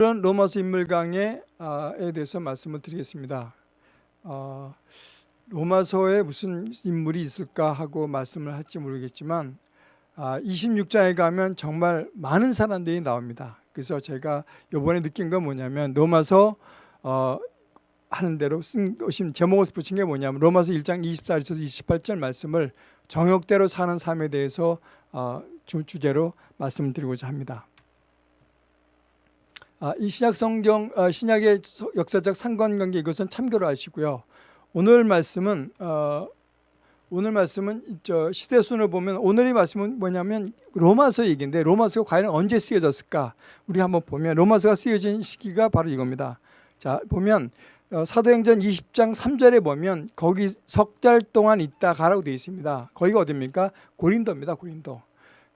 이런 로마서 인물 강해에 대해서 말씀을 드리겠습니다. 어, 로마서에 무슨 인물이 있을까 하고 말씀을 할지 모르겠지만 26장에 가면 정말 많은 사람들이 나옵니다. 그래서 제가 이번에 느낀 건 뭐냐면 로마서 어, 하는 대로 쓴 것이 제목을 붙인 게 뭐냐면 로마서 1장 24절에서 28절 말씀을 정욕대로 사는 삶에 대해서 어, 주제로 말씀을 드리고자 합니다. 아, 이 신약 성경 아, 신약의 역사적 상관관계 이것은 참고로 하시고요. 오늘 말씀은 어, 오늘 말씀은 저 시대 순을 보면 오늘의 말씀은 뭐냐면 로마서 얘기인데 로마서가 과연 언제 쓰여졌을까? 우리 한번 보면 로마서가 쓰여진 시기가 바로 이겁니다. 자 보면 어, 사도행전 20장 3절에 보면 거기 석 달 동안 있다 가라고 되어 있습니다. 거기가 어디입니까? 고린도입니다. 고린도.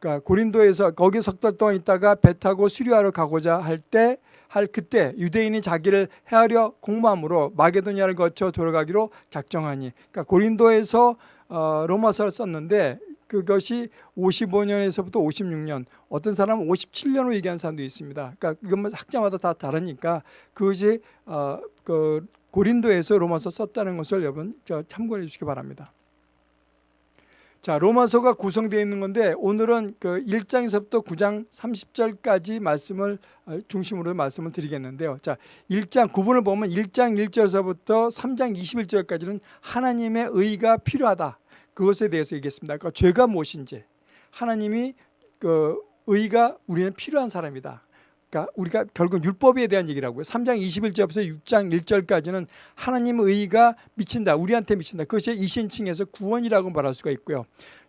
그러니까 고린도에서 거기 석 달 동안 있다가 배 타고 수리하러 가고자 할 때 할 그때 유대인이 자기를 헤아려 공모함으로 마게도니아를 거쳐 돌아가기로 작정하니 그러니까 고린도에서 어, 로마서를 썼는데 그것이 55년에서부터 56년 어떤 사람은 57년으로 얘기하는 사람도 있습니다. 그러니까 이건 학자마다 다 다르니까 그것이 어, 그 고린도에서 로마서 썼다는 것을 여러분 참고해 주시기 바랍니다. 자, 로마서가 구성되어 있는 건데 오늘은 그 1장에서부터 9장 30절까지 말씀을 어, 중심으로 말씀을 드리겠는데요. 자, 1장 구분을 보면 1장 1절에서부터 3장 21절까지는 하나님의 의가 필요하다. 그것에 대해서 얘기했습니다. 그러니까 죄가 무엇인지 하나님이 그 의가 우리는 필요한 사람이다. 그러니까 우리가 결국 율법에 대한 얘기라고요. 3장 21절부터 6장 1절까지는 하나님 의 의가 미친다. 우리한테 미친다. 그것이 이신칭에서 구원이라고 말할 수가 있고요.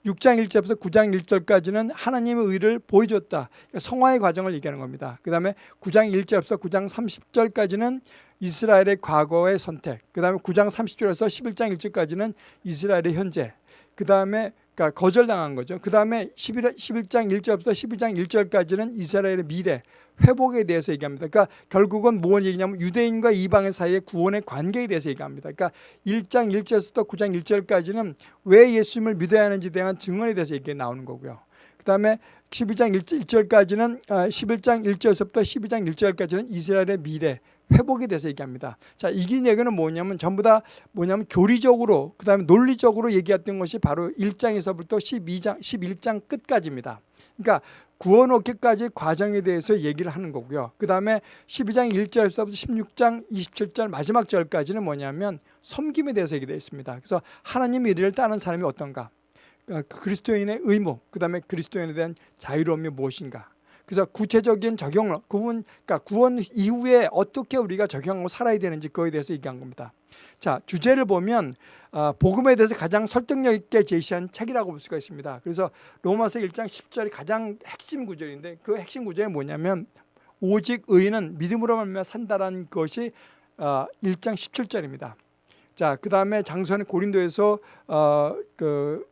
6장 1절부터 9장 1절까지는 하나님의 의를 보여줬다. 그러니까 성화의 과정을 얘기하는 겁니다. 그 다음에 9장 1절부터 9장 30절까지는 이스라엘의 과거의 선택. 그 다음에 9장 30절에서 11장 1절까지는 이스라엘의 현재. 그 다음에 그러니까 거절당한 거죠. 그 다음에 11, 11장 1절부터 12장 1절까지는 이스라엘의 미래, 회복에 대해서 얘기합니다. 그러니까 결국은 무슨 얘기냐면 유대인과 이방인 사이의 구원의 관계에 대해서 얘기합니다. 그러니까 1장 1절부터 9장 1절까지는 왜 예수님을 믿어야 하는지 대한 증언에 대해서 얘기 나오는 거고요. 그 다음에 12장 1절까지는 11장 1절부터 12장 1절까지는 이스라엘의 미래, 회복에 대해서 얘기합니다. 자, 이긴 얘기는 뭐냐면 전부 다 뭐냐면 교리적으로 그다음에 논리적으로 얘기했던 것이 바로 1장에서부터 12장 11장 끝까지입니다. 그러니까 구원 얻기까지 과정에 대해서 얘기를 하는 거고요. 그다음에 12장 1절에서부터 16장 27절 마지막 절까지는 뭐냐면 섬김에 대해서 얘기되어 있습니다. 그래서 하나님의 일을 따는 사람이 어떤가? 그러니까 그리스도인의 의무, 그다음에 그리스도인에 대한 자유로움이 무엇인가? 그래서 구체적인 적용을 구원 그러니까 구원 이후에 어떻게 우리가 적용하고 살아야 되는지 그거에 대해서 얘기한 겁니다. 자 주제를 보면 어, 복음에 대해서 가장 설득력 있게 제시한 책이라고 볼 수가 있습니다. 그래서 로마서 1장 10절이 가장 핵심 구절인데 그 핵심 구절이 뭐냐면 오직 의인은 믿음으로 말미암아 산다라는 것이 어, 1장 17절입니다. 자, 그 다음에 장선의 고린도에서 어, 그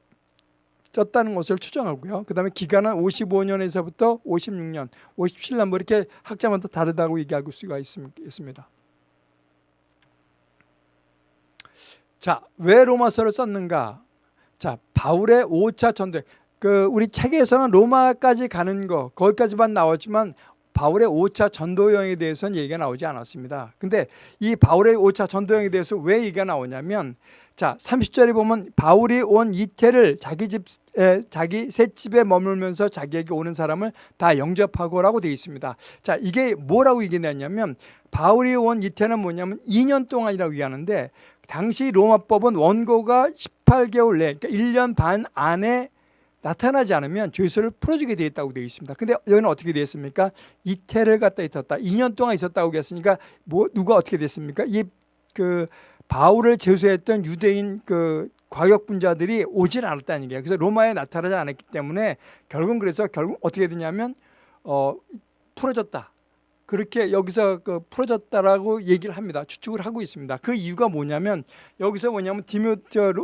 쪘다는 것을 추정하고요. 그 다음에 기간은 55년에서부터 56년, 57년 뭐 이렇게 학자마다 다르다고 얘기할 수가 있습니다. 자, 왜 로마서를 썼는가? 자, 바울의 5차 전도. 그 우리 책에서는 로마까지 가는 거 거기까지만 나왔지만 바울의 5차 전도 여행에 대해서는 얘기가 나오지 않았습니다. 근데 이 바울의 5차 전도 여행에 대해서 왜 얘기가 나오냐면 자, 30절에 보면 바울이 온 이태를 자기 집, 에, 자기 새 집에 머물면서 자기에게 오는 사람을 다 영접하고라고 되어 있습니다. 자, 이게 뭐라고 얘기했냐면 바울이 온 이태는 뭐냐면 2년 동안이라고 얘기하는데 당시 로마법은 원고가 18개월 내, 그러니까 1년 반 안에 나타나지 않으면 죄수를 풀어주게 되어 있다고 되어 있습니다. 근데 여기는 어떻게 되어 있습니까? 이태를 갖다 있었다. 2년 동안 있었다고 했으니까 뭐 누가 어떻게 됐습니까? 이그 바울을 제수했던 유대인 그 과격분자들이 오질 않았다는 얘기예요. 그래서 로마에 나타나지 않았기 때문에 결국은 그래서 결국 어떻게 되냐면 어 풀어졌다. 그렇게 여기서 그 풀어졌다라고 얘기를 합니다. 추측을 하고 있습니다. 그 이유가 뭐냐면 여기서 뭐냐면 디모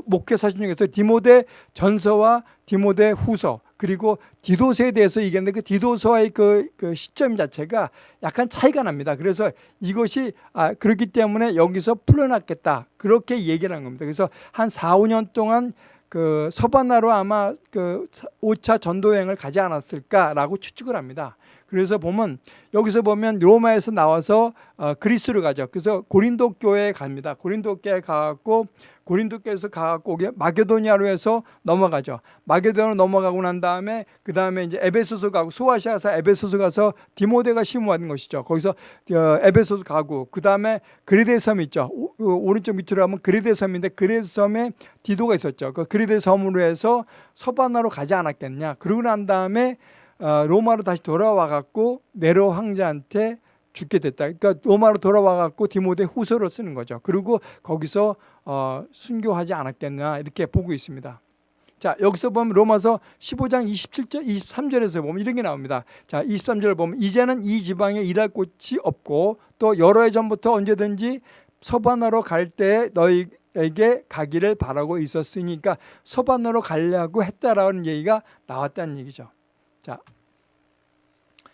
목회 사진 중에서 디모데 전서와 디모데 후서 그리고 디도서에 대해서 얘기했는데 그 디도서와의 그, 그 시점 자체가 약간 차이가 납니다. 그래서 이것이 아, 그렇기 때문에 여기서 풀어놨겠다. 그렇게 얘기를 한 겁니다. 그래서 한 4, 5년 동안 그 서바나로 아마 그 5차 전도여행을 가지 않았을까라고 추측을 합니다. 그래서 보면 여기서 보면 로마에서 나와서 어, 그리스로 가죠. 그래서 고린도 교회에 갑니다. 고린도 교회에 가갖고 고린도 교회에서 가갖고 마게도니아로 해서 넘어가죠. 마게도니아로 넘어가고 난 다음에 그 다음에 이제 에베소서 가고 소아시아 가서 에베소서 가서 디모데가 심무하는 것이죠. 거기서 어, 에베소서 가고 그 다음에 그리데 섬 있죠. 오, 어, 오른쪽 밑으로 가면 그리데 섬인데 그리데 섬에 디도가 있었죠. 그 그리데 섬으로 해서 서바나로 가지 않았겠냐. 그러고 난 다음에 어, 로마로 다시 돌아와 갖고 네로 황제한테 죽게 됐다. 그러니까 로마로 돌아와 갖고 디모데 후서를 쓰는 거죠. 그리고 거기서 어, 순교하지 않았겠나 이렇게 보고 있습니다. 자 여기서 보면 로마서 15장 27절 23절에서 보면 이런 게 나옵니다. 자 23절 보면 이제는 이 지방에 일할 곳이 없고 또 여러 해 전부터 언제든지 서반하러 갈때 너희에게 가기를 바라고 있었으니까 서반하러 가려고 했다라는 얘기가 나왔다는 얘기죠. 자,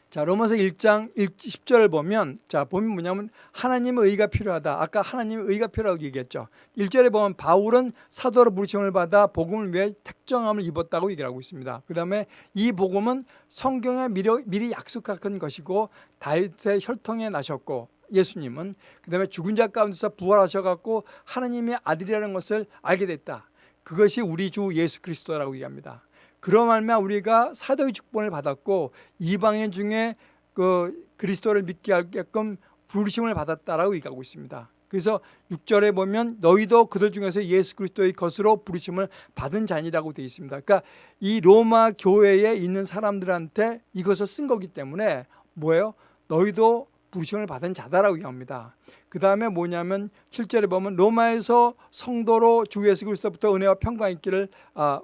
자 로마서 1장 10절을 보면 자 보면 뭐냐면 하나님의 의가 필요하다. 아까 하나님의 의가 필요하다고 얘기했죠. 1절에 보면 바울은 사도로 부르심을 받아 복음을 위해 특정함을 입었다고 얘기를 하고 있습니다. 그 다음에 이 복음은 성경에 미리, 미리 약속한 것이고 다윗의 혈통에 나셨고 예수님은 그 다음에 죽은 자 가운데서 부활하셔갖고 하나님의 아들이라는 것을 알게 됐다. 그것이 우리 주 예수 그리스도라고 얘기합니다. 그러 말면 우리가 사도의 축복을 받았고 이방인 중에 그 그리스도를 믿게 하게끔 부르심을 받았다라고 얘기하고 있습니다. 그래서 6절에 보면 너희도 그들 중에서 예수 그리스도의 것으로 부르심을 받은 자니라고 되어 있습니다. 그러니까 이 로마 교회에 있는 사람들한테 이것을 쓴 거기 때문에 뭐예요? 너희도 부르심을 받은 자다라고 얘기합니다. 그 다음에 뭐냐면 7절에 보면 로마에서 성도로 주 예수 그리스도부터 은혜와 평강 있기를 아,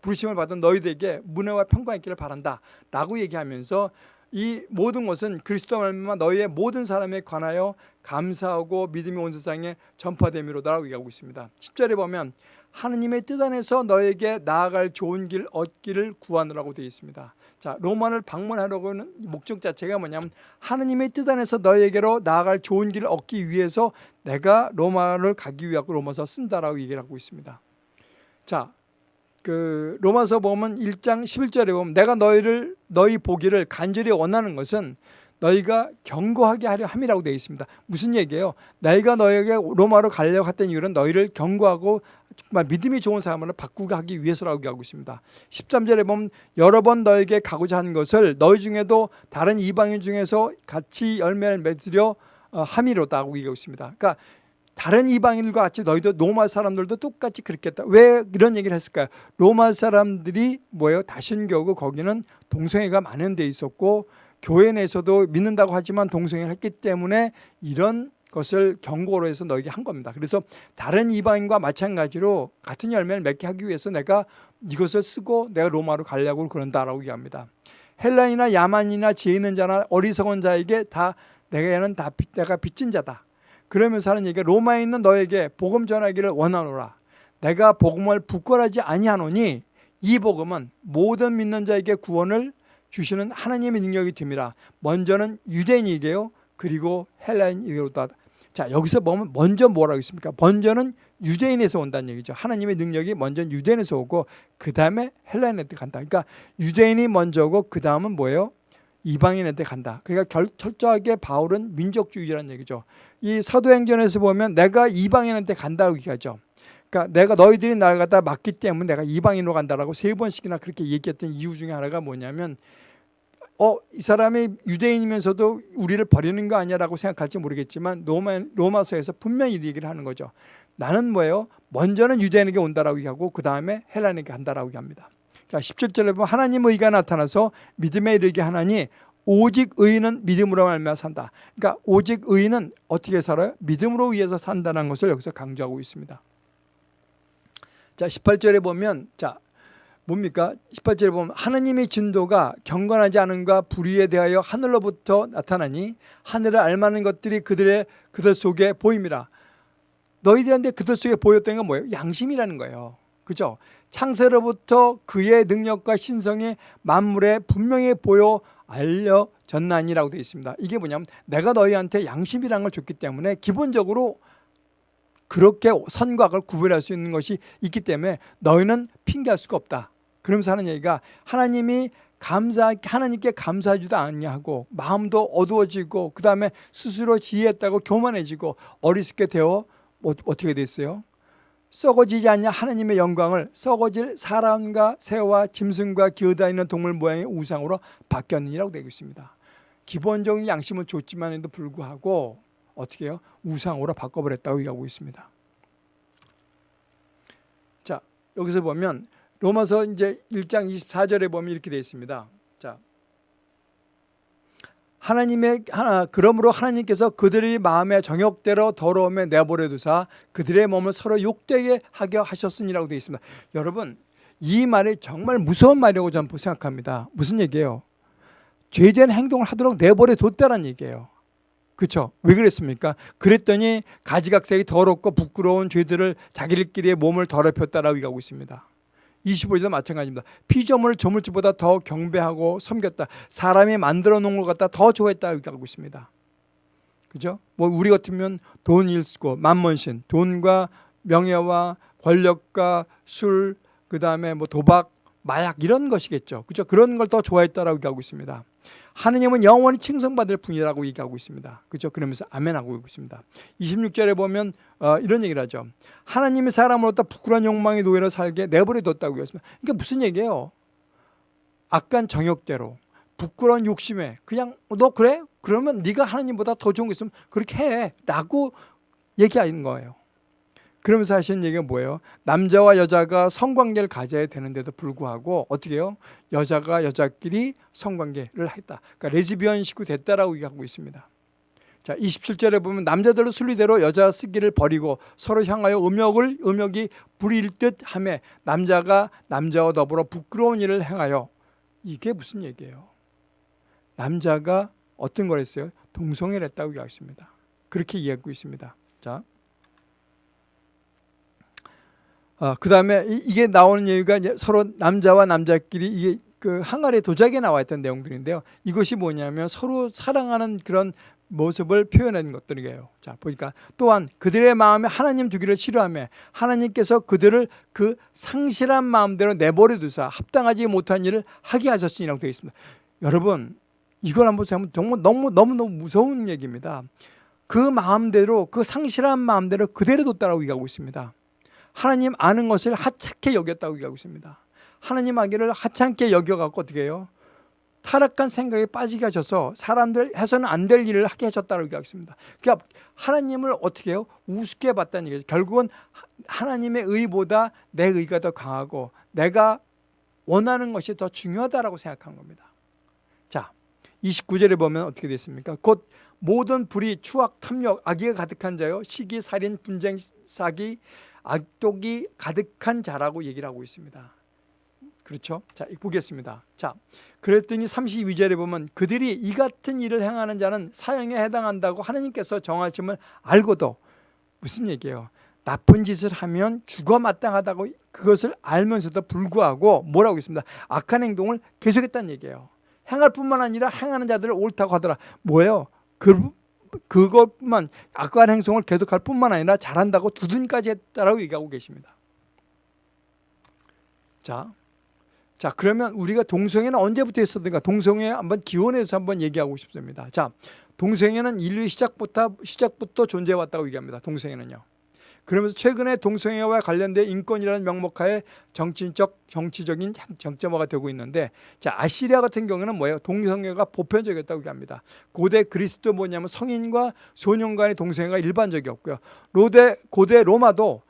부르심을 받은 너희들에게 문혜와 평강 있기를 바란다. 라고 얘기하면서 이 모든 것은 그리스도 말미암아 너희의 모든 사람에 관하여 감사하고 믿음이 온 세상에 전파됨이로다라고 얘기하고 있습니다. 10절에 보면 하느님의 뜻 안에서 너에게 나아갈 좋은 길 얻기를 구하느라고 되어 있습니다. 자 로마를 방문하려고는 목적 자체가 뭐냐면 하느님의 뜻 안에서 너에게로 나아갈 좋은 길을 얻기 위해서 내가 로마를 가기 위하고 로마서 쓴다라고 얘기를 하고 있습니다. 자 그 로마서 보면 1장 11절에 보면 내가 너희를 너희 보기를 간절히 원하는 것은 너희가 경고하게 하려 함이라고 되어 있습니다. 무슨 얘기예요? 너희가 너에게 로마로 가려고 했던 이유는 너희를 경고하고 정말 믿음이 좋은 사람으로 바꾸게 하기 위해서라고 얘기하고 있습니다. 13절에 보면 여러 번 너에게 가고자 한 것을 너희 중에도 다른 이방인 중에서 같이 열매를 맺으려 어, 함이로다고 얘기하고 있습니다. 그러니까 다른 이방인들과 같이 너희도 로마 사람들도 똑같이 그렇겠다. 왜 이런 얘기를 했을까요? 로마 사람들이 뭐예요? 다신교고 거기는 동성애가 많은 데 있었고 교회 내에서도 믿는다고 하지만 동성애를 했기 때문에 이런 것을 경고로 해서 너에게 한 겁니다. 그래서 다른 이방인과 마찬가지로 같은 열매를 맺게 하기 위해서 내가 이것을 쓰고 내가 로마로 가려고 그런다라고 얘기합니다. 헬라이나 야만이나 지혜 있는 자나 어리석은 자에게 다 내가는 다 내가 빚진 자다. 그러면서 하는 얘기가 로마에 있는 너에게 복음 전하기를 원하노라. 내가 복음을 부끄러지 아니하노니 이 복음은 모든 믿는 자에게 구원을 주시는 하나님의 능력이 됨이라. 먼저는 유대인이게요. 그리고 헬라인이로다. 자 여기서 보면 먼저 뭐라고 있습니까? 먼저는 유대인에서 온다는 얘기죠. 하나님의 능력이 먼저 유대인에서 오고 그 다음에 헬라인한테 간다. 그러니까 유대인이 먼저고 그 다음은 뭐예요? 이방인한테 간다. 그러니까 결, 철저하게 바울은 민족주의라는 얘기죠. 이 사도행전에서 보면 내가 이방인한테 간다고 얘기하죠. 그러니까 내가 너희들이 나를 갖다 맡기 때문에 내가 이방인으로 간다라고 세 번씩이나 그렇게 얘기했던 이유 중에 하나가 뭐냐면 어, 이 사람이 유대인이면서도 우리를 버리는 거 아니야라고 생각할지 모르겠지만 로마, 로마서에서 분명히 얘기를 하는 거죠. 나는 뭐예요? 먼저는 유대인에게 온다라고 얘기하고 그 다음에 헬라인에게 간다라고 얘기합니다. 자, 17절에 보면 하나님의 의가 나타나서 믿음에 이르게 하나니 오직 의인은 믿음으로 말미암아 산다. 그러니까 오직 의인은 어떻게 살아요? 믿음으로 위해서 산다는 것을 여기서 강조하고 있습니다. 자, 18절에 보면 자, 뭡니까? 18절에 보면 하느님의 진도가 경건하지 않은가 불의에 대하여 하늘로부터 나타나니 하늘을 알만한 것들이 그들의 그들 속에 보임이라. 너희들한테 그들 속에 보였던 건 뭐예요? 양심이라는 거예요. 그죠? 창세로부터 그의 능력과 신성이 만물에 분명히 보여 알려졌나니라고 되어 있습니다. 이게 뭐냐면 내가 너희한테 양심이라는 걸 줬기 때문에 기본적으로 그렇게 선과 악을 구별할 수 있는 것이 있기 때문에 너희는 핑계할 수가 없다. 그러면서 하는 얘기가 하나님이 감사 하나님께 감사하지도 않냐고 마음도 어두워지고 그 다음에 스스로 지혜했다고 교만해지고 어리석게 되어 뭐, 어떻게 됐어요? 썩어지지 않냐 하나님의 영광을 썩어질 사람과 새와 짐승과 기어다니는 동물 모양의 우상으로 바뀌었느니라고 되고 있습니다. 기본적인 양심은 좋지만에도 불구하고 어떻게 해요? 우상으로 바꿔버렸다고 얘기하고 있습니다. 자 여기서 보면 로마서 이제 1장 24절에 보면 이렇게 되어 있습니다. 자. 하나님의 하나 그러므로 하나님께서 그들의 마음의 정욕대로 더러움에 내버려 두사 그들의 몸을 서로 욕되게 하게 하셨으니라고 되어 있습니다. 여러분 이 말이 정말 무서운 말이라고 저는 생각합니다. 무슨 얘기예요? 죄된 행동을 하도록 내버려 뒀다는 얘기예요. 그렇죠? 왜 그랬습니까? 그랬더니 가지각색이 더럽고 부끄러운 죄들을 자기들끼리의 몸을 더럽혔다라고 얘기하고 있습니다. 25절도 마찬가지입니다. 피조물을 저물지보다 더 경배하고 섬겼다. 사람이 만들어 놓은 것 같다 더 좋아했다 이렇게 하고 있습니다. 그죠? 뭐 우리 같으면 돈일 쓰고 만mon신, 돈과 명예와 권력과 술, 그 다음에 뭐 도박, 마약 이런 것이겠죠. 그죠? 그런 걸 더 좋아했다라고 얘기하고 있습니다. 하느님은 영원히 칭송받을 분이라고 얘기하고 있습니다. 그죠? 그러면서 아멘하고 있습니다. 26절에 보면 어, 이런 얘기를 하죠. 하나님이 사람으로부터 부끄러운 욕망의 노예로 살게 내버려 뒀다고 했습니다. 그러니까 무슨 얘기예요? 악한 정욕대로 부끄러운 욕심에 그냥 너 그래? 그러면 네가 하나님보다 더 좋은 게 있으면 그렇게 해 라고 얘기하는 거예요. 그러면서 하시는 얘기가 뭐예요? 남자와 여자가 성관계를 가져야 되는데도 불구하고 어떻게 해요? 여자가 여자끼리 성관계를 했다. 그러니까 레즈비언 식구 됐다라고 얘기하고 있습니다. 자, 27절에 보면 남자들은 순리대로 여자 쓰기를 버리고 서로 향하여 음욕을 음욕이 부릴 듯 하며 남자가 남자와 더불어 부끄러운 일을 행하여 이게 무슨 얘기예요? 남자가 어떤 걸 했어요? 동성애를 했다고 얘기하습니다 그렇게 이해하고 있습니다. 자. 어, 그 다음에 이게 나오는 얘기가 서로 남자와 남자끼리 이게 그 항아리 도자기에 나와 있던 내용들인데요. 이것이 뭐냐면 서로 사랑하는 그런 모습을 표현한 것들이에요. 자, 보니까 또한 그들의 마음에 하나님 두기를 싫어하며 하나님께서 그들을 그 상실한 마음대로 내버려 두사 합당하지 못한 일을 하게 하셨으니라고 되어 있습니다. 여러분, 이걸 한번 보면 정말 너무 너무 너무 무서운 얘기입니다. 그 마음대로 그 상실한 마음대로 그대로 뒀다라고 얘기하고 있습니다. 하나님 아는 것을 하찮게 여겼다고 얘기하고 있습니다. 하나님 아기를 하찮게 여겨갖고 어떻게 해요? 타락한 생각에 빠지게 하셔서 사람들 해서는 안 될 일을 하게 하셨다고 얘기하고 있습니다. 그러니까 하나님을 어떻게 해요? 우습게 봤다는 얘기죠. 결국은 하나님의 의보다 내 의가 더 강하고 내가 원하는 것이 더 중요하다고 생각한 겁니다. 자, 29절에 보면 어떻게 됐습니까? 곧 모든 불의, 추악, 탐욕, 악의가 가득한 자요. 시기, 살인, 분쟁, 사기, 악독이 가득한 자라고 얘기를 하고 있습니다. 그렇죠? 자, 보겠습니다. 자, 그랬더니 32절에 보면 그들이 이 같은 일을 행하는 자는 사형에 해당한다고 하나님께서 정하심을 알고도 무슨 얘기예요? 나쁜 짓을 하면 죽어 마땅하다고 그것을 알면서도 불구하고 뭐라고 있습니다. 악한 행동을 계속했다는 얘기예요. 행할 뿐만 아니라 행하는 자들을 옳다고 하더라. 뭐예요? 그 그것만 악한 행동을 계속할 뿐만 아니라 잘한다고 두둔까지 했다라고 얘기하고 계십니다. 자, 자 그러면 우리가 동성애는 언제부터 했었는가? 동성애 한번 기원해서 한번 얘기하고 싶습니다. 자, 동성애는 인류의 시작부터 시작부터 존재해 왔다고 얘기합니다. 동성애는요. 그러면서 최근에 동성애와 관련된 인권이라는 명목하에 정치적 정치적인 정점화가 되고 있는데 자 아시리아 같은 경우는 뭐예요? 동성애가 보편적이었다고 얘기합니다. 고대 그리스도 뭐냐면 성인과 소년 간의 동성애가 일반적이었고요. 로데 고대 로마도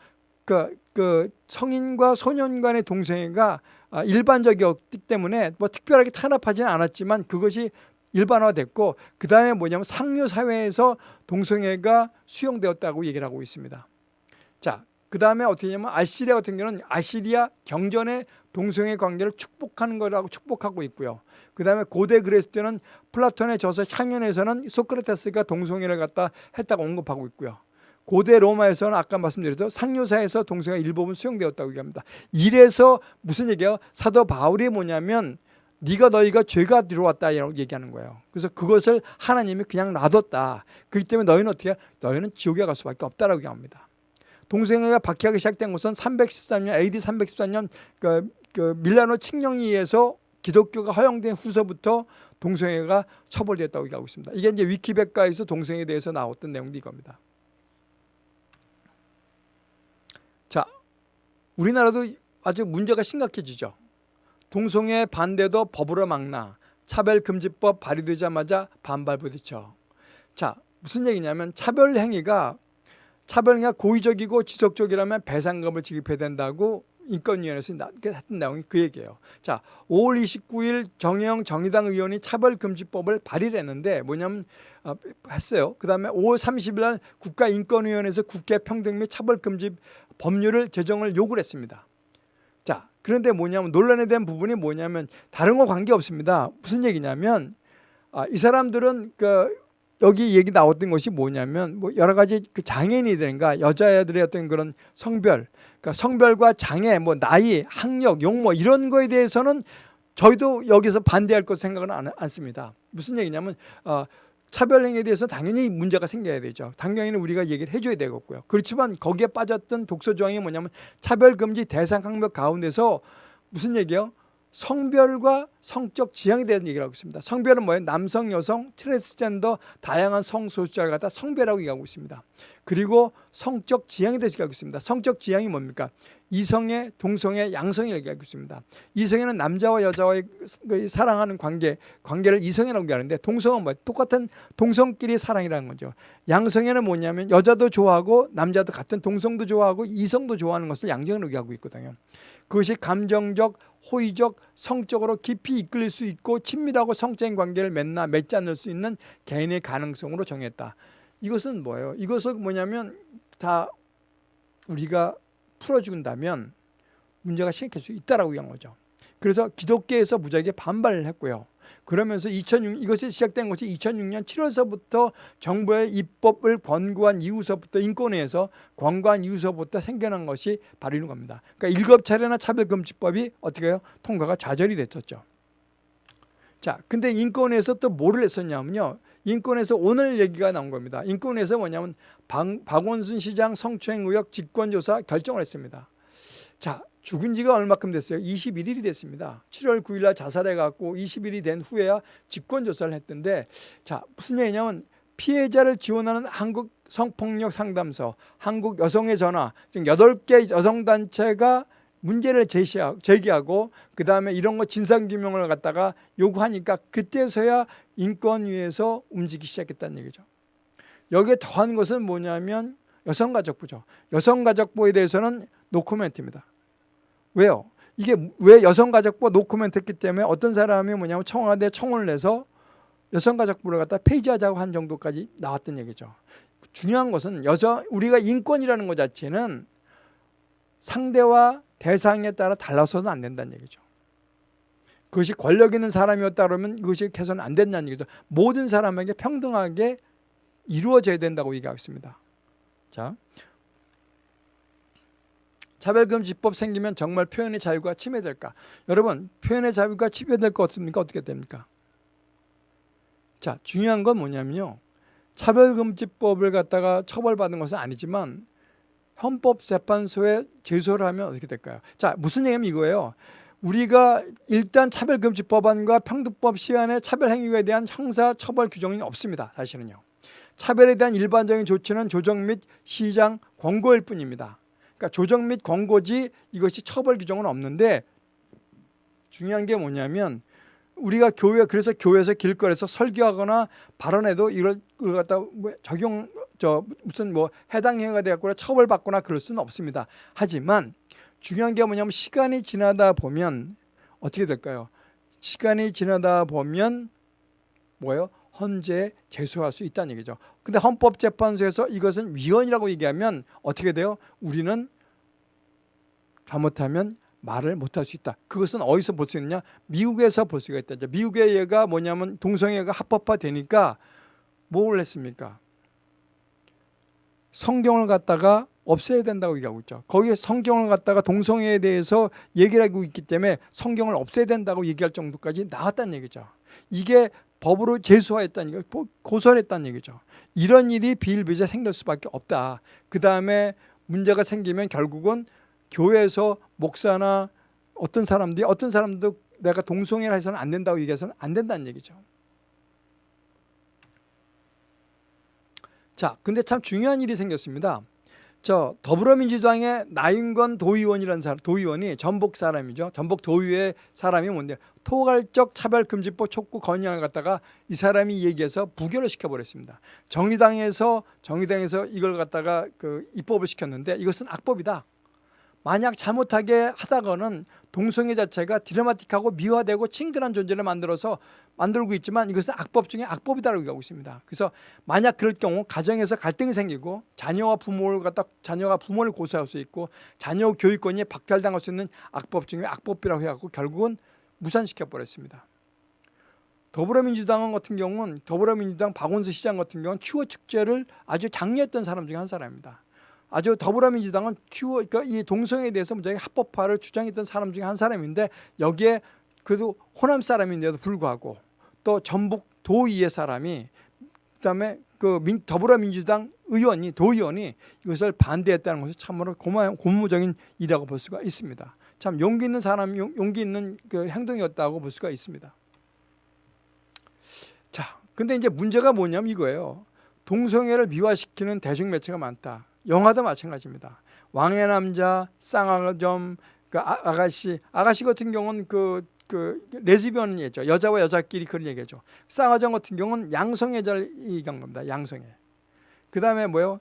그, 그 성인과 소년 간의 동성애가 아, 일반적이었기 때문에 뭐 특별하게 탄압하지는 않았지만 그것이 일반화됐고 그 다음에 뭐냐면 상류 사회에서 동성애가 수용되었다고 얘기를 하고 있습니다. 자, 그 다음에 어떻게 냐면 아시리아 같은 경우는 아시리아 경전의 동성애 관계를 축복하는 거라고 축복하고 있고요. 그 다음에 고대 그리스 때는 플라톤의 저서 향연에서는 소크라테스가 동성애를 갖다 했다고 언급하고 있고요. 고대 로마에서는 아까 말씀드렸죠. 상류사에서 동성애 일부분 수용되었다고 얘기합니다. 이래서 무슨 얘기예요? 사도 바울이 뭐냐면 네가 너희가 죄가 들어왔다 이라고 얘기하는 거예요. 그래서 그것을 하나님이 그냥 놔뒀다. 그렇기 때문에 너희는 어떻게 해요? 너희는 지옥에 갈 수밖에 없다라고 얘기합니다. 동성애가 박해하기 시작된 것은 313년 AD 313년 그, 그 밀라노 칙령에 의해서 기독교가 허용된 후서부터 동성애가 처벌됐다고 얘기하고 있습니다. 이게 이제 위키백과에서 동성애에 대해서 나왔던 내용도 이겁니다. 자, 우리나라도 아주 문제가 심각해지죠. 동성애 반대도 법으로 막나 차별금지법 발의되자마자 반발 부딪혀. 자, 무슨 얘기냐면 차별 행위가 차별 행위가 고의적이고 지속적이라면 배상금을 지급해야 된다고 인권위원회에서 했던 내용이 그 얘기예요. 자, 5월 29일 정영 정의당 의원이 차별금지법을 발의를 했는데 뭐냐면 어, 했어요. 그 다음에 5월 30일 날 국가인권위원회에서 국회 평등 및 차별금지 법률을 제정을 요구를 했습니다. 자, 그런데 뭐냐면 논란에 대한 부분이 뭐냐면 다른 거 관계 없습니다. 무슨 얘기냐면 아, 이 사람들은 그 여기 얘기 나왔던 것이 뭐냐면 뭐 여러 가지 그 장애인이든가 여자애들의 어떤 그런 성별, 그러니까 성별과 장애, 뭐 나이, 학력, 용모 이런 거에 대해서는 저희도 여기서 반대할 것 생각은 안, 않습니다. 무슨 얘기냐면 어, 차별행위에 대해서 당연히 문제가 생겨야 되죠. 당연히 우리가 얘기를 해줘야 되겠고요. 그렇지만 거기에 빠졌던 독서 조항이 뭐냐면 차별금지 대상 항목 가운데서 무슨 얘기요? 성별과 성적 지향에 대한 얘기를 하고 있습니다. 성별은 뭐예요? 남성, 여성, 트랜스젠더, 다양한 성소수자를 갖다 성별하고 얘기하고 있습니다. 그리고 성적 지향에 대해서 얘기하고 있습니다. 성적 지향이 뭡니까? 이성의, 동성의, 양성을 얘기하고 있습니다. 이성에는 남자와 여자와의 그 사랑하는 관계, 관계를 이성이라고 얘기하는데 동성은 뭐예요? 똑같은 동성끼리 사랑이라는 거죠. 양성에는 뭐냐면 여자도 좋아하고 남자도 같은 동성도 좋아하고 이성도 좋아하는 것을 양성으로 얘기하고 있거든요. 그것이 감정적, 호의적, 성적으로 깊이 이끌릴 수 있고 친밀하고 성적인 관계를 맺나 맺지 않을 수 있는 개인의 가능성으로 정했다. 이것은 뭐예요? 이것은 뭐냐면 다 우리가 풀어준다면 문제가 생길 수 있다라고 얘기한 거죠. 그래서 기독교에서 무지하게 반발을 했고요. 그러면서 2006 이것이 시작된 것이 2006년 7월서부터 정부의 입법을 권고한 이후서부터 인권위에서 권고한 이후서부터 생겨난 것이 바로 이런 겁니다. 그러니까 일곱 차례나 차별금지법이 어떻게 해요? 통과가 좌절이 됐었죠. 자, 근데 인권에서 또 뭐를 했었냐면요. 인권에서 오늘 얘기가 나온 겁니다. 인권에서 뭐냐면 박, 박원순 시장 성추행 의혹 직권조사 결정을 했습니다. 자, 죽은 지가 얼마큼 됐어요? 21일이 됐습니다. 7월 9일 날 자살해 갖고 20일이 된 후에야 직권 조사를 했던데 자, 무슨 얘기냐면 피해자를 지원하는 한국 성폭력 상담소, 한국 여성의 전화 등 8개 여성 단체가 문제를 제시하고 제기하고 그 다음에 이런 거 진상 규명을 갖다가 요구하니까 그때서야 인권위에서 움직이기 시작했다는 얘기죠. 여기에 더한 것은 뭐냐면 여성가족부죠. 여성가족부에 대해서는 노코멘트입니다. 왜요? 이게 왜 여성가족부 노코멘트 했기 때문에 어떤 사람이 뭐냐면 청와대 청원을 내서 여성가족부를 갖다 폐지하자고 한 정도까지 나왔던 얘기죠. 중요한 것은 여자 우리가 인권이라는 것 자체는 상대와 대상에 따라 달라서는 안 된다는 얘기죠. 그것이 권력 있는 사람이었다 그러면 그것이 개선 안 된다는 얘기죠. 모든 사람에게 평등하게 이루어져야 된다고 얘기하고 있습니다. 자, 차별금지법 생기면 정말 표현의 자유가 침해될까? 여러분 표현의 자유가 침해될 것 같습니까? 어떻게 됩니까? 자 중요한 건 뭐냐면요. 차별금지법을 갖다가 처벌받는 것은 아니지만 헌법재판소에 제소를 하면 어떻게 될까요? 자 무슨 얘기냐면 이거예요. 우리가 일단 차별금지법안과 평등법 시한에 차별행위에 대한 형사처벌 규정이 없습니다. 사실은요. 차별에 대한 일반적인 조치는 조정 및 시장 권고일 뿐입니다. 그러니까 조정 및 권고지 이것이 처벌 규정은 없는데 중요한 게 뭐냐면 우리가 교회 그래서 교회에서 길거리에서 설교하거나 발언해도 이걸 갖다 뭐 적용 저 무슨 뭐 해당 행위가 되거나 처벌받거나 그럴 수는 없습니다. 하지만 중요한 게 뭐냐면 시간이 지나다 보면 어떻게 될까요? 시간이 지나다 보면 뭐예요? 헌재 제소할 수 있다는 얘기죠. 근데 헌법재판소에서 이것은 위헌이라고 얘기하면 어떻게 돼요? 우리는 잘못하면 말을 못할 수 있다. 그것은 어디서 볼 수 있느냐? 미국에서 볼 수가 있다. 미국의 얘가 뭐냐면 동성애가 합법화되니까 뭘 했습니까? 성경을 갖다가 없애야 된다고 얘기하고 있죠. 거기에 성경을 갖다가 동성애에 대해서 얘기를 하고 있기 때문에 성경을 없애야 된다고 얘기할 정도까지 나왔다는 얘기죠. 이게 법으로 제소했다는 얘기, 고소를 했다는 얘기죠. 이런 일이 비일비재 생길 수밖에 없다. 그 다음에 문제가 생기면 결국은 교회에서 목사나 어떤 사람들이 어떤 사람도 내가 동성애를 해서는 안 된다고 얘기해서는 안 된다는 얘기죠. 자, 근데 참 중요한 일이 생겼습니다. 저 더불어민주당의 나윤건 도의원이라는 사람, 도의원이 전북 사람이죠. 전북 도의회 사람이 뭔데 토괄적 차별금지법 촉구 건의안을 갖다가 이 사람이 얘기해서 부결을 시켜버렸습니다. 정의당에서 정의당에서 이걸 갖다가 그 입법을 시켰는데 이것은 악법이다. 만약 잘못하게 하다가는 동성애 자체가 드라마틱하고 미화되고 친근한 존재를 만들어서 만들고 있지만 이것은 악법 중에 악법이다라고 얘기하고 있습니다. 그래서 만약 그럴 경우 가정에서 갈등이 생기고 자녀와 부모를 갖다 자녀가 부모를 고소할 수 있고 자녀 교육권이 박탈당할 수 있는 악법 중에 악법이라고 해갖고 결국은 무산시켜 버렸습니다. 더불어민주당 같은 경우는 더불어민주당 박원순 시장 같은 경우는 추워 축제를 아주 장려했던 사람 중에 한 사람입니다. 아주 더불어민주당은 큐어 그러니까 이 동성애에 대해서 무지하게 합법화를 주장했던 사람 중에 한 사람인데 여기에 그래도 호남 사람인데도 불구하고 또 전북 도의회 사람이 그다음에 그 민, 더불어민주당 의원이 도의원이 이것을 반대했다는 것이 참으로 고마, 고무적인 일이라고 볼 수가 있습니다. 참 용기 있는 사람, 용 기 있는 그 행동이었다고 볼 수가 있습니다. 자, 근데 이제 문제가 뭐냐면 이거예요. 동성애를 미화시키는 대중매체가 많다. 영화도 마찬가지입니다. 왕의 남자, 쌍아점, 그 아, 아가씨, 아가씨 같은 경우는 그, 그 레즈비언이죠. 여자와 여자끼리 그런 얘기죠. 쌍아점 같은 경우는 양성애자를 얘기한 겁니다. 양성애. 그 다음에 뭐요?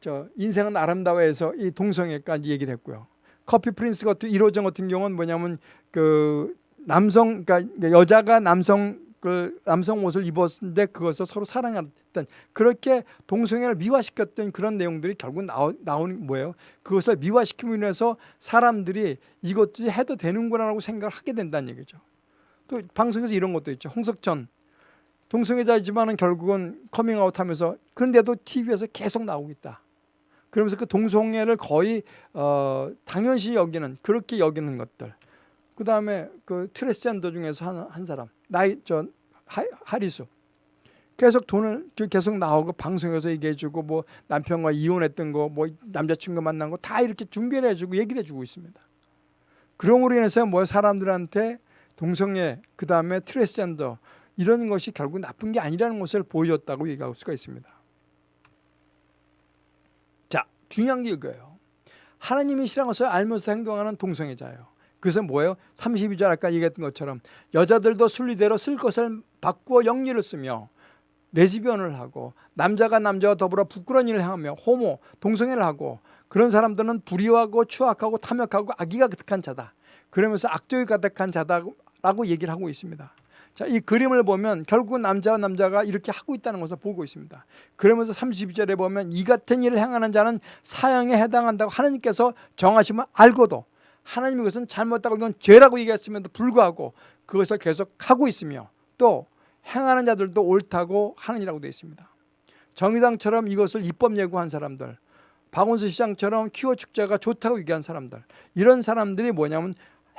저 인생은 아름다워해서 이 동성애까지 얘기를 했고요. 커피 프린스 같은 1호점 같은 경우는 뭐냐면 그 남성, 그러니까 여자가 남성 그 남성 옷을 입었는데 그것을 서로 사랑했던 그렇게 동성애를 미화시켰던 그런 내용들이 결국 나오, 나오는 뭐예요? 그것을 미화시킴으로 인해서 사람들이 이것도 해도 되는구나라고 생각을 하게 된다는 얘기죠. 또 방송에서 이런 것도 있죠. 홍석천 동성애자이지만은 결국은 커밍아웃하면서 그런데도 TV에서 계속 나오고 있다. 그러면서 그 동성애를 거의 어, 당연시 여기는 그렇게 여기는 것들. 그 다음에 그 트레스젠더 중에서 한, 한 사람 나이 저 하, 하리수 계속 돈을 계속 나오고 방송에서 얘기해주고 뭐 남편과 이혼했던 거 뭐 남자친구 만난 거 다 이렇게 중계를 해주고 얘기를 해주고 있습니다. 그럼으로 인해서 뭐 사람들한테 동성애 그 다음에 트레스젠더 이런 것이 결국 나쁜 게 아니라는 것을 보여줬다고 얘기할 수가 있습니다. 자 중요한 게 이거예요. 하나님이 싫어하는 것을 알면서 행동하는 동성애자예요. 그래서 뭐예요? 32절 아까 얘기했던 것처럼 여자들도 순리대로 쓸 것을 바꾸어 영리를 쓰며 레즈비언을 하고 남자가 남자와 더불어 부끄러운 일을 행하며 호모, 동성애를 하고 그런 사람들은 불의하고 추악하고 탐욕하고 악의가 가득한 자다. 그러면서 악독이 가득한 자다라고 얘기를 하고 있습니다. 자, 이 그림을 보면 결국 남자와 남자가 이렇게 하고 있다는 것을 보고 있습니다. 그러면서 32절에 보면 이 같은 일을 행하는 자는 사형에 해당한다고 하나님께서 정하시면 알고도 하나님이 그것은 잘못하고 이건 죄라고 얘기했음에도 불구하고 그것을 계속 하고 있으며 또 행하는 자들도 옳다고 하는 이라고 되어 있습니다. 정의당처럼 이것을 입법 예고한 사람들 박원순 시장처럼 키워 축제가 좋다고 얘기한 사람들 이런 사람들이 뭐냐면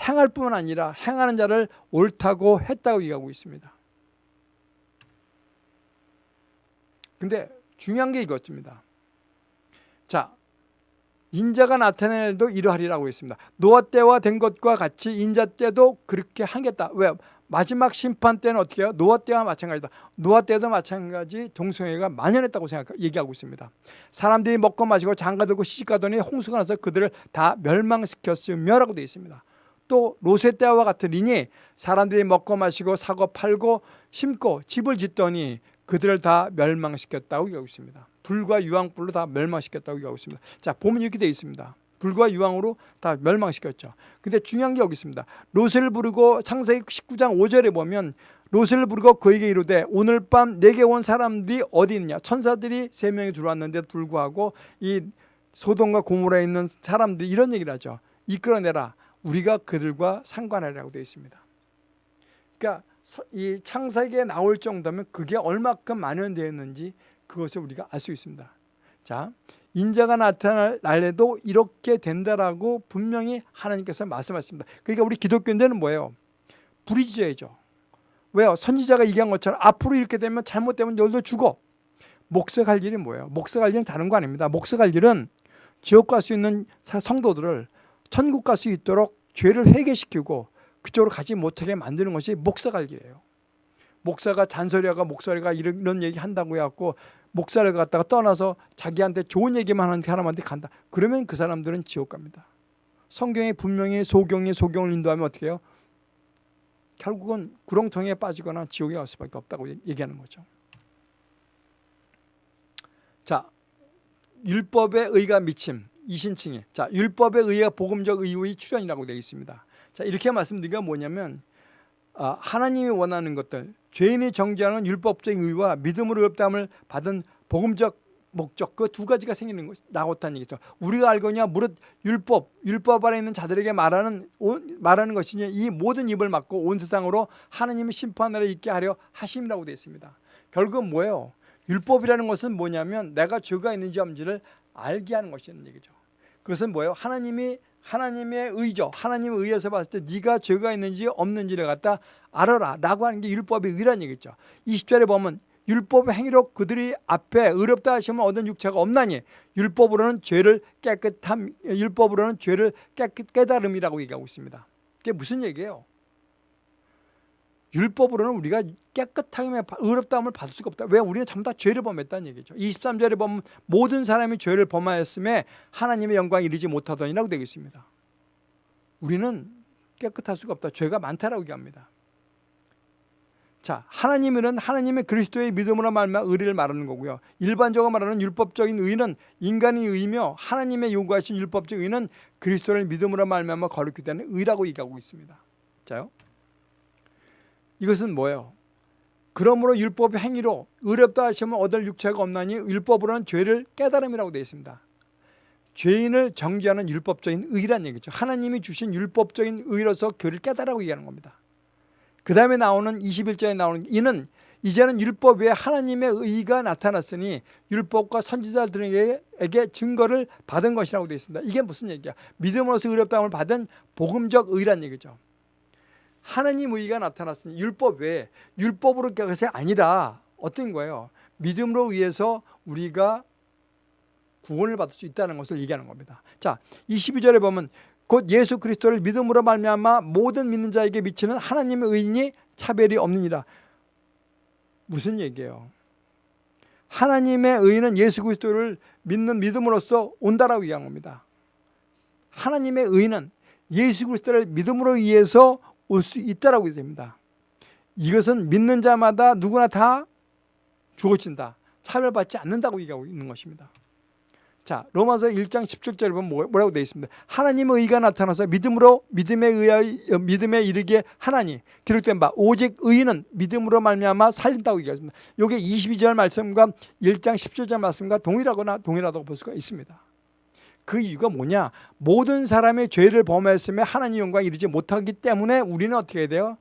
행할 뿐만 아니라 행하는 자를 옳다고 했다고 얘기하고 있습니다. 근데 중요한 게 이것입니다. 자, 인자가 나타낼 일도 이러하리라고 했습니다. 노아 때와 된 것과 같이 인자 때도 그렇게 하겠다. 왜? 마지막 심판 때는 어떻게 해요? 노아 때와 마찬가지다. 노아 때도 마찬가지 동성애가 만연했다고 생각 얘기하고 있습니다. 사람들이 먹고 마시고 장가들고 시집가더니 홍수가 나서 그들을 다 멸망시켰으며라고 되어 있습니다. 또 로세 때와 같으리니 사람들이 먹고 마시고 사고 팔고 심고 집을 짓더니 그들을 다 멸망시켰다고 얘기하고 있습니다. 불과 유황불로 다 멸망시켰다고 얘기하고 있습니다. 자 보면 이렇게 되어 있습니다. 불과 유황으로 다 멸망시켰죠. 근데 중요한 게 여기 있습니다. 롯을 부르고 창세기 19장 5절에 보면 롯을 부르고 그에게 이르되 오늘 밤 내게 온 사람들이 어디 있느냐 천사들이 세 명이 들어왔는데 불구하고 이 소돔과 고모라에 있는 사람들이 이런 얘기를 하죠. 이끌어내라 우리가 그들과 상관하라고 되어 있습니다. 그러니까 이 창세기에 나올 정도면 그게 얼마큼 만연되었는지 그것을 우리가 알 수 있습니다. 자, 인자가 나타날 날에도 이렇게 된다라고 분명히 하나님께서 말씀하십니다. 그러니까 우리 기독교인들은 뭐예요? 부리지어야죠. 왜요? 선지자가 얘기한 것처럼 앞으로 이렇게 되면 잘못되면 열도 죽어. 목석할 일이 뭐예요? 목석할 일은 다른 거 아닙니다. 목석할 일은 지옥 갈 수 있는 성도들을 천국 갈 수 있도록 죄를 회개시키고 그쪽으로 가지 못하게 만드는 것이 목사 갈 길이에요. 목사가 잔소리하고 목소리가 이런, 얘기 한다고 해갖고 목사를 갖다가 떠나서 자기한테 좋은 얘기만 하는 사람한테 간다. 그러면 그 사람들은 지옥 갑니다. 성경에 분명히 소경이 소경을 인도하면 어떻게 해요? 결국은 구렁텅이에 빠지거나 지옥에 갈 수밖에 없다고 얘기하는 거죠. 자, 율법의 의가 미침 이신칭에 자 율법의 의가 복음적 의의 출현이라고 되어 있습니다. 자 이렇게 말씀드리기가 뭐냐면 아, 하나님이 원하는 것들 죄인이 정죄하는 율법적인 의와 믿음으로 의롭다함을 받은 복음적 목적 그 두 가지가 생기는 것 나왔다는 얘기죠. 우리가 알거냐 무릇 율법 율법 아래 있는 자들에게 말하는 말하는 것이니 이 모든 입을 막고 온 세상으로 하나님의 심판을 있게 하려 하심이라고 되어 있습니다. 결국은 뭐예요? 율법이라는 것은 뭐냐면 내가 죄가 있는지 없는지를 알게 하는 것이라는 얘기죠. 그것은 뭐예요? 하나님이 하나님의 의죠. 하나님의 의에서 봤을 때 네가 죄가 있는지 없는지를 갖다 알아라 라고 하는 게 율법의 의란 얘기죠. 20절에 보면 율법의 행위로 그들이 앞에 의롭다 하시면 얻은 육체가 없나니 율법으로는 죄를 깨끗함 율법으로는 죄를 깨끗 깨달음이라고 얘기하고 있습니다. 그게 무슨 얘기예요? 율법으로는 우리가 깨끗하게 의롭다함을 받을 수가 없다. 왜? 우리는 전부 다 죄를 범했다는 얘기죠. 23절에 보면 모든 사람이 죄를 범하였음에 하나님의 영광이 이르지 못하더니라고 되어 있습니다. 우리는 깨끗할 수가 없다. 죄가 많다라고 얘기합니다. 자, 하나님은 하나님의 그리스도의 믿음으로 말미암아 의를 말하는 거고요. 일반적으로 말하는 율법적인 의는 인간의 의며 하나님의 요구하신 율법적 의는 그리스도를 믿음으로 말미암아 거룩히 되는 의라고 얘기하고 있습니다. 자요. 이것은 뭐예요? 그러므로 율법의 행위로 의롭다 하시면 얻을 육체가 없나니 율법으로는 죄를 깨달음이라고 되어 있습니다. 죄인을 정죄하는 율법적인 의란 얘기죠. 하나님이 주신 율법적인 의로서 교를 깨달라고 얘기하는 겁니다. 그 다음에 나오는 21절에 나오는 이는 이제는 율법 외에 하나님의 의가 나타났으니 율법과 선지자들에게 증거를 받은 것이라고 되어 있습니다. 이게 무슨 얘기야? 믿음으로서 의롭다함을 받은 복음적 의란 얘기죠. 하나님 의가 나타났으니 율법 외에 율법으로 것이 아니라 어떤 거예요? 믿음으로 의해서 우리가 구원을 받을 수 있다는 것을 얘기하는 겁니다. 자, 22절에 보면 곧 예수 그리스도를 믿음으로 말미암아 모든 믿는 자에게 미치는 하나님의 의인이 차별이 없느니라. 무슨 얘기예요? 하나님의 의인은 예수 그리스도를 믿는 믿음으로써 온다라고 얘기하는 겁니다. 하나님의 의인은 예수 그리스도를 믿음으로 의해서 올 수 있다라고 됩니다. 이것은 믿는 자마다 누구나 다 주어진다. 차별받지 않는다고 얘기하고 있는 것입니다. 자, 로마서 1장 17절 보면 뭐, 뭐라고 되어 있습니다. 하나님의 의가 나타나서 믿음으로 믿음에 의하여 믿음에 이르게 하나니 기록된 바 오직 의인은 믿음으로 말미암아 살린다고 얘기했습니다. 이게 22절 말씀과 1장 17절 말씀과 동일하거나 동일하다고 볼 수가 있습니다. 그 이유가 뭐냐? 모든 사람의 죄를 범했으며 하나님 영광 이르지 못하기 때문에 우리는 어떻게 돼요?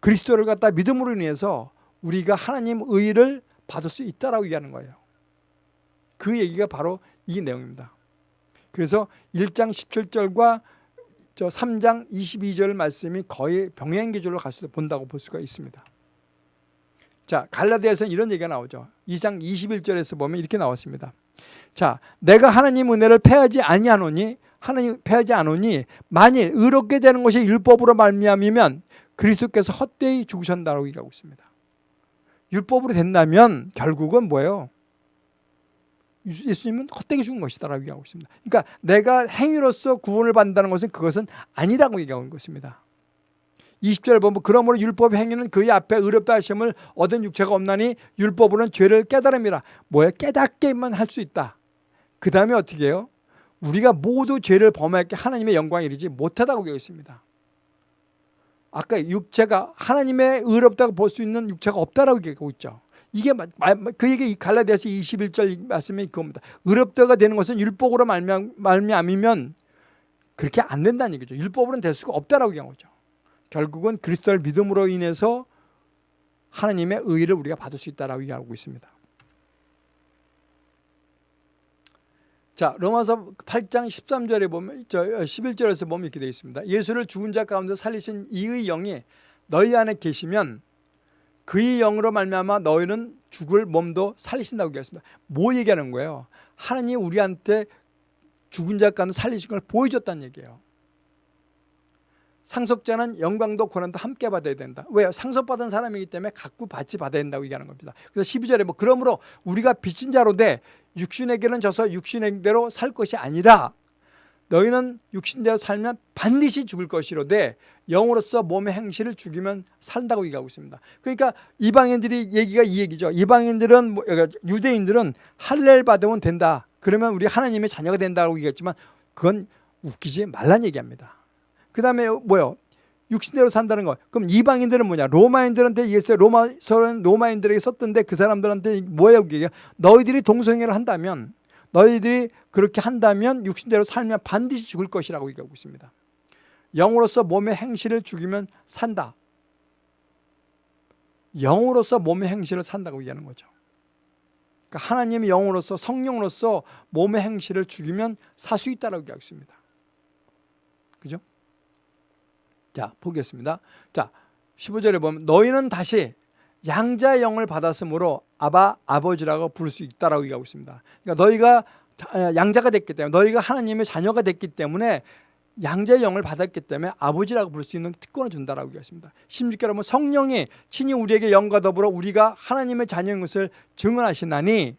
그리스도를 갖다 믿음으로 인해서 우리가 하나님 의를 받을 수 있다라고 얘기하는 거예요. 그 얘기가 바로 이 내용입니다. 그래서 1장 17절과 저 3장 22절 말씀이 거의 병행 기조로 갈수 본다고 볼 수가 있습니다. 자, 갈라디아에서는 이런 얘기가 나오죠. 2장 21절에서 보면 이렇게 나왔습니다. 자, 내가 하나님 은혜를 패하지 아니하노니 하나님 패하지 않으니 만일 의롭게 되는 것이 율법으로 말미암이면 그리스도께서 헛되이 죽으셨다고 얘기하고 있습니다. 율법으로 된다면 결국은 뭐예요? 예수님은 헛되게 죽은 것이다라고 얘기하고 있습니다. 그러니까 내가 행위로서 구원을 받는다는 것은 그것은 아니라고 얘기하고 있는 것입니다. 20절 보면 그러므로 율법 행위는 그의 앞에 의롭다 하심을 얻은 육체가 없나니 율법으로는 죄를 깨달음이라. 뭐야? 깨닫게만 할 수 있다. 그 다음에 어떻게 해요? 우리가 모두 죄를 범하게 하나님의 영광이 이르지 못하다고 되어 있습니다. 아까 육체가 하나님의 의롭다고 볼 수 있는 육체가 없다라고 얘기하고 있죠. 이게 그 얘기 갈라디아서 21절 말씀이 그겁니다. 의롭다가 되는 것은 율법으로 말미암이면 그렇게 안 된다는 얘기죠. 율법으로는 될 수가 없다라고 얘기한 거죠 결국은 그리스도를 믿음으로 인해서 하나님의 의를 우리가 받을 수 있다라고 얘기하고 있습니다. 자, 로마서 8장 13절에 보면 저 11절에서 보면 이렇게 되어 있습니다. 예수를 죽은 자 가운데 살리신 이의 영이 너희 안에 계시면 그의 영으로 말미암아 너희는 죽을 몸도 살리신다고 얘기했습니다. 뭐 얘기하는 거예요? 하나님 우리한테 죽은 자 가운데 살리신 걸 보여줬다는 얘기예요. 상속자는 영광도 고난도 함께 받아야 된다. 왜요? 상속받은 사람이기 때문에 갖고 받지 받아야 된다고 얘기하는 겁니다. 그래서 12절에 뭐 그러므로 우리가 빚진 자로 돼 육신에게는 져서 육신대로 살 것이 아니라 너희는 육신대로 살면 반드시 죽을 것이로되 영으로서 몸의 행실을 죽이면 산다고 얘기하고 있습니다. 그러니까 이방인들이 얘기가 이 얘기죠. 이방인들은 뭐, 그러니까 유대인들은 할례를 받으면 된다. 그러면 우리 하나님의 자녀가 된다고 얘기했지만 그건 웃기지 말란 얘기합니다. 그 다음에 뭐요? 육신대로 산다는 거. 그럼 이방인들은 뭐냐? 로마인들한테 얘기했어요. 로마서는 로마인들에게 썼던데 그 사람들한테 뭐예요? 그게 너희들이 동성애를 한다면 너희들이 그렇게 한다면 육신대로 살면 반드시 죽을 것이라고 얘기하고 있습니다. 영으로서 몸의 행실을 죽이면 산다. 영으로서 몸의 행실을 산다고 얘기하는 거죠. 그러니까 하나님의 영으로서 성령으로서 몸의 행실을 죽이면 살 수 있다고 얘기하고 있습니다. 그죠? 자, 보겠습니다. 자, 15절에 보면 너희는 다시 양자의 영을 받았으므로 아바 아버지라고 부를 수 있다라고 얘기하고 있습니다. 그러니까 너희가 양자가 됐기 때문에 너희가 하나님의 자녀가 됐기 때문에 양자의 영을 받았기 때문에 아버지라고 부를 수 있는 특권을 준다라고 얘기했습니다. 16절에 보면 성령이 친히 우리에게 영과 더불어 우리가 하나님의 자녀인 것을 증언하시나니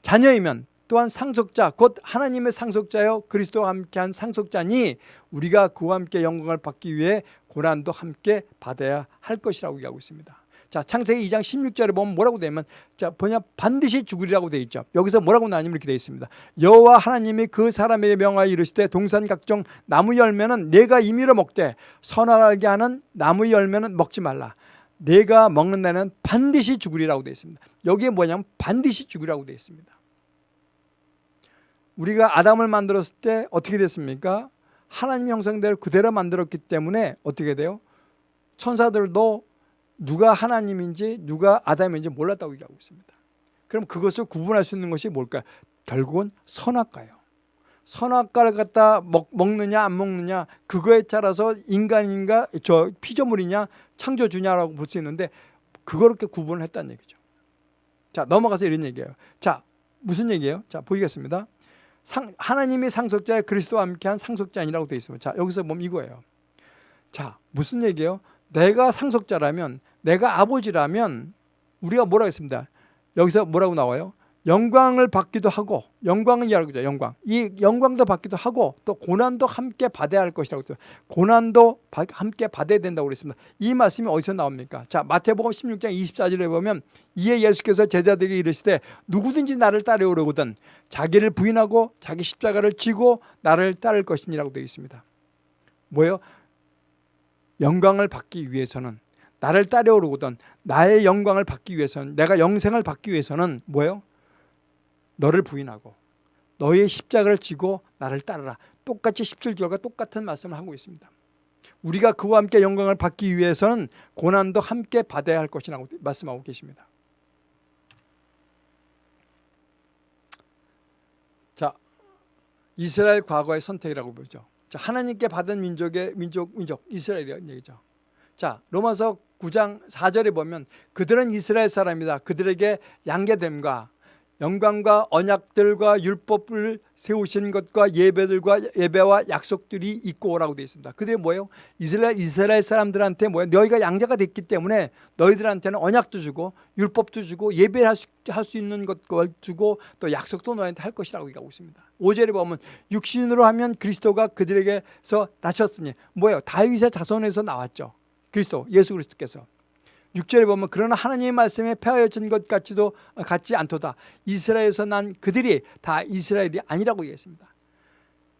자녀이면 또한 상속자 곧 하나님의 상속자여 그리스도와 함께한 상속자니 우리가 그와 함께 영광을 받기 위해 고난도 함께 받아야 할 것이라고 얘기하고 있습니다. 자, 창세기 2장 16절에 보면 뭐라고 되면 자, 뭐냐 반드시 죽으리라고 되어 있죠. 여기서 뭐라고 나뉘면 이렇게 되어 있습니다. 여호와 하나님이 그 사람에게 명하여 이르시되 동산 각종 나무 열매는 내가 임의로 먹되 선하게 하는 나무 열매는 먹지 말라. 내가 먹는 날은 반드시 죽으리라고 되어 있습니다. 여기에 뭐냐면 반드시 죽으리라고 되어 있습니다. 우리가 아담을 만들었을 때 어떻게 됐습니까? 하나님 형상대로 그대로 만들었기 때문에 어떻게 돼요? 천사들도 누가 하나님인지 누가 아담인지 몰랐다고 얘기하고 있습니다. 그럼 그것을 구분할 수 있는 것이 뭘까요? 결국은 선악과예요. 선악과를 갖다 먹, 먹느냐 안 먹느냐 그거에 따라서 인간인가 저 피조물이냐 창조주냐라고 볼 수 있는데 그렇게 구분을 했다는 얘기죠. 자 넘어가서 이런 얘기예요. 자 무슨 얘기예요? 자 보겠습니다. 상, 하나님이 상속자의 그리스도와 함께한 상속자니라고 되어 있습니다. 자 여기서 보면 이거예요. 자 무슨 얘기예요? 내가 상속자라면 내가 아버지라면 우리가 뭐라고 했습니다. 여기서 뭐라고 나와요? 영광을 받기도 하고 영광은 이라고죠 영광. 이 영광도 받기도 하고 또 고난도 함께 받아야 할 것이라고 했어요 고난도 함께 받아야 된다고 그랬습니다. 이 말씀이 어디서 나옵니까? 자 마태복음 16장 24절에 보면 이에 예수께서 제자들에게 이르시되 누구든지 나를 따르려거든 자기를 부인하고 자기 십자가를 지고 나를 따를 것이니라고 되어 있습니다. 뭐예요? 영광을 받기 위해서는 나를 따라오르거든 나의 영광을 받기 위해서는 내가 영생을 받기 위해서는 뭐예요? 너를 부인하고 너의 십자가를 지고 나를 따르라. 똑같이 17절과 똑같은 말씀을 하고 있습니다. 우리가 그와 함께 영광을 받기 위해서는 고난도 함께 받아야 할 것이라고 말씀하고 계십니다. 자 이스라엘 과거의 선택이라고 보죠. 자, 하나님께 받은 민족의 민족 민족 이스라엘이라는 얘기죠. 자 로마서 9장 4절에 보면 그들은 이스라엘 사람이다. 그들에게 양계됨과 영광과 언약들과 율법을 세우신 것과 예배들과 예배와 약속들이 있고 오라고 되어 있습니다. 그들이 뭐예요? 이스라엘, 이스라엘 사람들한테 뭐예요? 너희가 양자가 됐기 때문에 너희들한테는 언약도 주고 율법도 주고 예배할 수, 할수 있는 것을 주고 또 약속도 너희한테 할 것이라고 얘기하고 있습니다. 5절에 보면 육신으로 하면 그리스도가 그들에게서 나셨으니 뭐예요? 다윗의 자손에서 나왔죠. 그리스도 예수 그리스도께서 6절에 보면 그러나 하나님의 말씀에 폐하여진 것 같지도 같지 않도다. 이스라엘에서 난 그들이 다 이스라엘이 아니라고 얘기했습니다.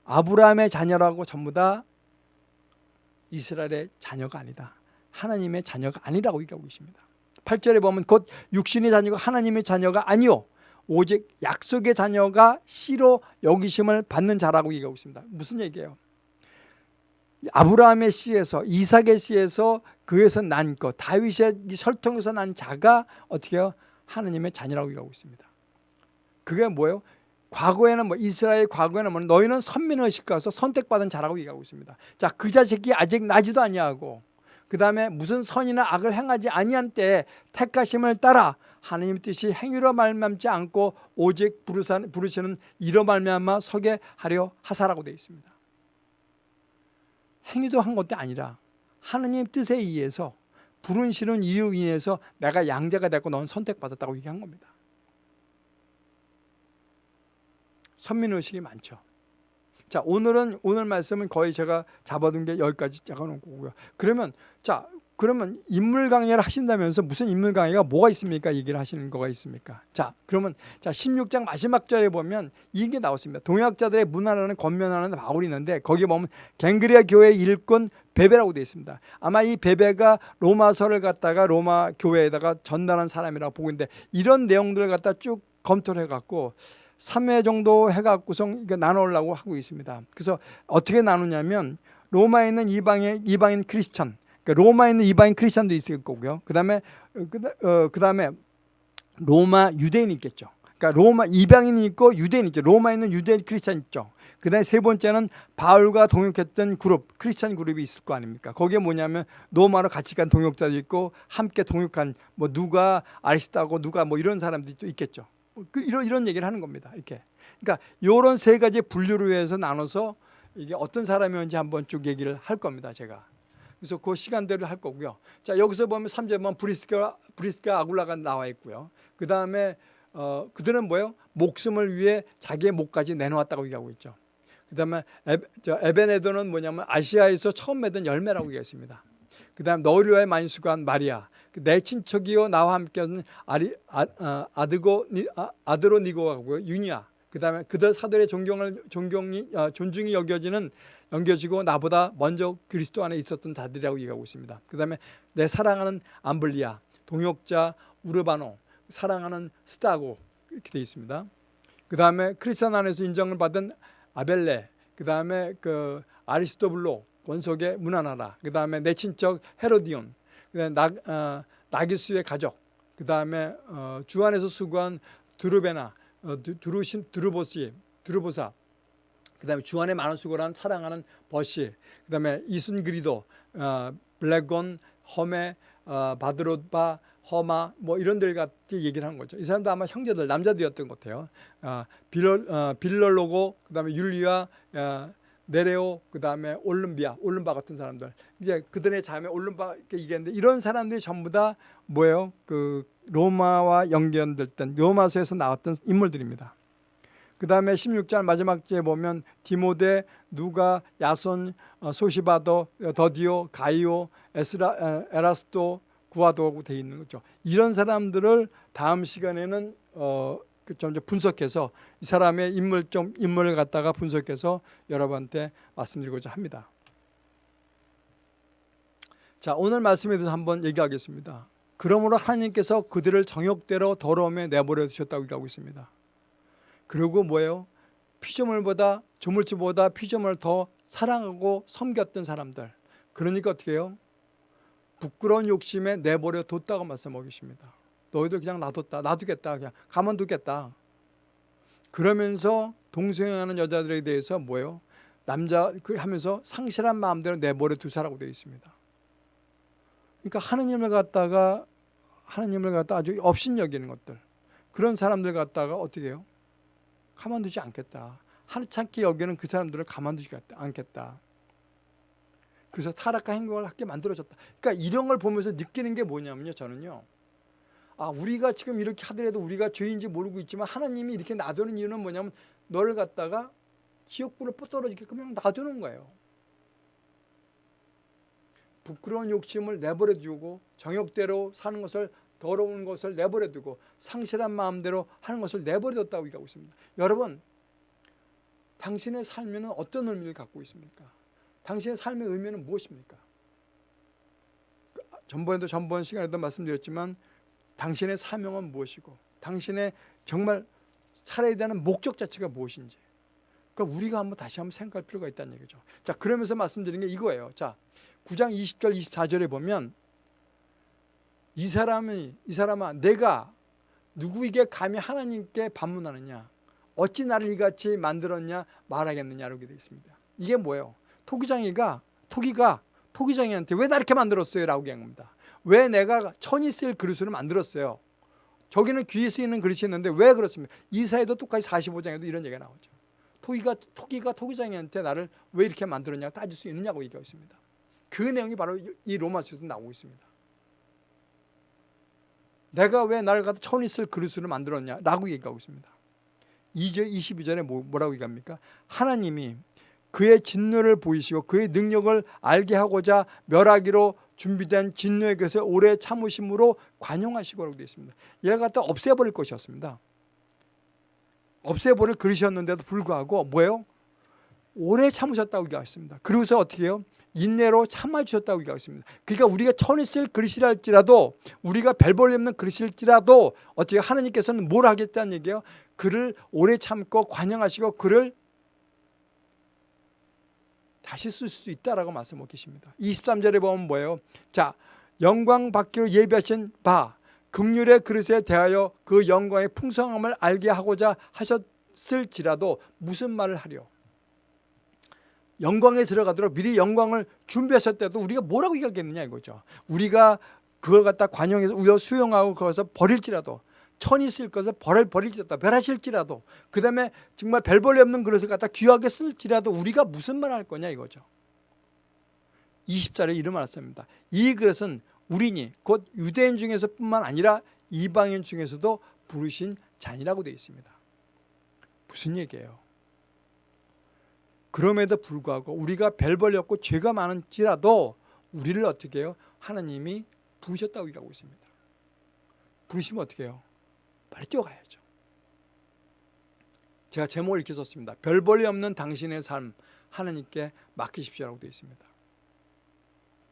아브라함의 자녀라고 전부 다 이스라엘의 자녀가 아니다. 하나님의 자녀가 아니라고 얘기하고 있습니다. 8절에 보면 곧 육신의 자녀가 하나님의 자녀가 아니요 오직 약속의 자녀가 씨로 여기심을 받는 자라고 얘기하고 있습니다. 무슨 얘기예요? 아브라함의 씨에서 이삭의 씨에서 그에서 난 것, 다윗의 설통에서 난 자가 어떻게 해요? 하나님의 자녀라고 얘기하고 있습니다. 그게 뭐예요? 과거에는 뭐 이스라엘 과거에는 뭐 너희는 선민의 의식가서 선택받은 자라고 얘기하고 있습니다. 자, 그 자식이 아직 나지도 아니하고 그 다음에 무슨 선이나 악을 행하지 아니한 때 택하심을 따라 하나님 뜻이 행위로 말미암지 않고 오직 부르시는 이로 말미암아 서게 하려 하사라고 되어 있습니다. 행위도 한 것도 아니라 하느님 뜻에 의해서 부른 시는 이유 인해서 내가 양자가 됐고 넌 선택받았다고 얘기한 겁니다. 선민의식이 많죠. 자 오늘은 오늘 말씀은 거의 제가 잡아둔 게 여기까지 잡아놓은 거고요. 그러면 자 그러면 인물 강의를 하신다면서 무슨 인물 강의가 뭐가 있습니까? 얘기를 하시는 거가 있습니까? 자 그러면 자 16장 마지막 절에 보면 이게 나왔습니다. 동역자들의 문화라는 권면하는 바울이 있는데 거기에 보면 갱그리아 교회 일꾼 베베라고 되어 있습니다. 아마 이 베베가 로마서를 갖다가 로마 교회에다가 전달한 사람이라고 보고 있는데 이런 내용들을 갖다 쭉 검토를 해갖고 3회 정도 해갖고서 이게 나누려고 하고 있습니다. 그래서 어떻게 나누냐면 로마에 있는 이방의 이방인 크리스천, 그러니까 로마에 있는 이방인 크리스천도 있을 거고요. 그 다음에 어, 그 다음에 로마 유대인이 있겠죠. 그러니까 로마 이방인이 있고 유대인 있죠. 로마에 있는 유대인 크리스천 있죠. 그 다음에 세 번째는 바울과 동역했던 그룹, 크리스천 그룹이 있을 거 아닙니까? 거기에 뭐냐면 로마로 같이 간 동역자도 있고 함께 동역한 뭐 누가 아리스타고 누가 뭐 이런 사람들이 또 있겠죠. 그 이런 이런 얘기를 하는 겁니다. 이렇게. 그러니까 이런 세 가지 분류로 해서 나눠서 이게 어떤 사람이었는지 한번 쭉 얘기를 할 겁니다. 제가. 그래서 그 시간대로 할 거고요. 자 여기서 보면 3절 보면 브리스가 브리스가 아굴라가 나와 있고요. 그 다음에 어, 그들은 뭐예요? 목숨을 위해 자기의 목까지 내놓았다고 얘기하고 있죠. 그 다음에 에베네도는 뭐냐면 아시아에서 처음 맺은 열매라고 얘기했습니다. 그 다음 너희와의 만수관 마리아 내 친척이요 나와 함께하는 아리, 아, 아, 아드고 아, 아드로 니고하고요 유니아 그 다음에 그들 사들의 존경을 존경이 아, 존중이 여겨지는 여겨지고 나보다 먼저 그리스도 안에 있었던 자들이라고 얘기하고 있습니다. 그 다음에 내 사랑하는 암블리아 동역자 우르바노 사랑하는 스타고 이렇게 되어 있습니다. 그 다음에 크리스천 안에서 인정을 받은 아벨레 그 다음에 그 아리스토블로 원석의 문화나라 그 다음에 내 친척 헤로디온 그 다음에 나, 어, 나기수의 가족, 그 다음에 어, 주 안에서 수고한 드루베나, 어, 드루신, 드루보시, 드루보사, 그 다음에 주 안에 많은 수고를 한 사랑하는 버시, 그 다음에 이순그리도, 어, 블랙건, 험에, 어, 바드로바, 허마 뭐 이런 들 같이 얘기를 한 거죠. 이 사람도 아마 형제들 남자들이었던 것 같아요. 어, 빌럴, 어, 빌럴로고 그다음에 율리아 어, 네레오 그다음에 올름비아 올름바 같은 사람들 이제 그들의 자매 올름바 얘기했는데 이런 사람들이 전부 다 뭐예요 그 로마와 연결됐던 로마서에서 나왔던 인물들입니다 그 다음에 16장 마지막 주에 보면 디모데, 누가, 야손, 어, 소시바도, 더디오, 가이오, 에스라, 에라스도, 구아도하고 돼 있는 거죠. 이런 사람들을 다음 시간에는 어, 좀 분석해서 이 사람의 인물 좀 인물을 갖다가 분석해서 여러분한테 말씀드리고자 합니다. 자 오늘 말씀에 대해서 한번 얘기하겠습니다. 그러므로 하나님께서 그들을 정욕대로 더러움에 내버려 두셨다고 얘기하고 있습니다. 그리고 뭐예요? 피조물보다 조물주보다 피조물을 더 사랑하고 섬겼던 사람들. 그러니까 어떻게 해요? 부끄러운 욕심에 내버려 뒀다고 말씀하고 계십니다. 너희들 그냥 놔뒀다. 놔두겠다. 그냥 가만두겠다. 그러면서 동성애하는 여자들에 대해서 뭐예요? 남자 그 하면서 상실한 마음대로 내버려 두사라고 되어 있습니다. 그러니까 하느님을 갖다가 하느님을 갖다 아주 업신여기는 것들 그런 사람들 갖다가 어떻게 해요? 가만두지 않겠다. 하찮게 여기는 그 사람들을 가만두지 않겠다. 그래서 타락한 행동을 하게 만들어졌다. 그러니까 이런 걸 보면서 느끼는 게 뭐냐면요. 저는요. 아 우리가 지금 이렇게 하더라도 우리가 죄인지 모르고 있지만 하나님이 이렇게 놔두는 이유는 뭐냐면 너를 갖다가 지옥불을 떨어지게 그냥 놔두는 거예요. 부끄러운 욕심을 내버려 두고 정욕대로 사는 것을 더러운 것을 내버려 두고 상실한 마음대로 하는 것을 내버려 뒀다고 얘기하고 있습니다. 여러분 당신의 삶에는 어떤 의미를 갖고 있습니까? 당신의 삶의 의미는 무엇입니까? 전번에도 전번 시간에도 말씀드렸지만 당신의 사명은 무엇이고 당신의 정말 살아야 되는 목적 자체가 무엇인지 그러니까 우리가 한번 다시 한번 생각할 필요가 있다는 얘기죠 자 그러면서 말씀드리는 게 이거예요 자 9장 20절 24절에 보면 이 사람이 이 사람아 내가 누구에게 감히 하나님께 반문하느냐 어찌 나를 이같이 만들었냐 말하겠느냐라고 되어 있습니다 이게 뭐예요 토기장이가 토기가 토기장이한테 왜 나 이렇게 만들었어요 라고 얘기한 겁니다 왜 내가 천이 쓰일 그릇을 만들었어요. 저기는 귀에 쓰이는 그릇이 있는데 왜 그렇습니까? 이사에도 똑같이 45장에도 이런 얘기가 나오죠. 토기가, 토기가 토기장이한테 나를 왜 이렇게 만들었냐 따질 수 있느냐고 얘기하고 있습니다. 그 내용이 바로 이 로마서에도 나오고 있습니다. 내가 왜 나를 갖다 천이 쓸 그릇을 만들었냐 라고 얘기하고 있습니다. 2절 22절에 뭐, 뭐라고 얘기합니까? 하나님이 그의 진노를 보이시고 그의 능력을 알게 하고자 멸하기로 준비된 진노의 것을 오래 참으심으로 관용하시고라고 되어 있습니다. 얘가 갖다 없애버릴 것이었습니다. 없애버릴 그릇이었는데도 불구하고 뭐예요? 오래 참으셨다고 얘기하셨습니다. 그러고서 어떻게 해요? 인내로 참아주셨다고 얘기하겠습니다. 그러니까 우리가 천이 쓸 그릇이랄지라도 우리가 별볼이 없는 그릇일지라도 어떻게 하나님께서는 뭘 하겠다는 얘기예요? 그를 오래 참고 관영하시고 그를 다시 쓸수 있다라고 말씀하고 계십니다. 23절에 보면 뭐예요? 자, 영광 받기로 예비하신 바 극률의 그릇에 대하여 그 영광의 풍성함을 알게 하고자 하셨을지라도 무슨 말을 하려? 영광에 들어가도록 미리 영광을 준비하셨대도 우리가 뭐라고 얘기하겠느냐 이거죠. 우리가 그걸 갖다 관용해서 우여 수용하고 거기서 버릴지라도 천이 쓸 것을 버릴 버릴지라도 멸하실지라도 그 다음에 정말 별볼이 없는 그릇을 갖다 귀하게 쓸지라도 우리가 무슨 말 할 거냐 이거죠. 20절에 이름 말씀입니다. 이 그릇은 우리니 곧 유대인 중에서 뿐만 아니라 이방인 중에서도 부르신 잔이라고 되어 있습니다. 무슨 얘기예요? 그럼에도 불구하고 우리가 별 벌렸고 죄가 많은지라도 우리를 어떻게 해요? 하나님이 부으셨다고 얘기하고 있습니다. 부으시면 어떻게 해요? 빨리 뛰어가야죠. 제가 제목을 이렇게 썼습니다. 별 볼이 없는 당신의 삶 하나님께 맡기십시오라고 되어 있습니다.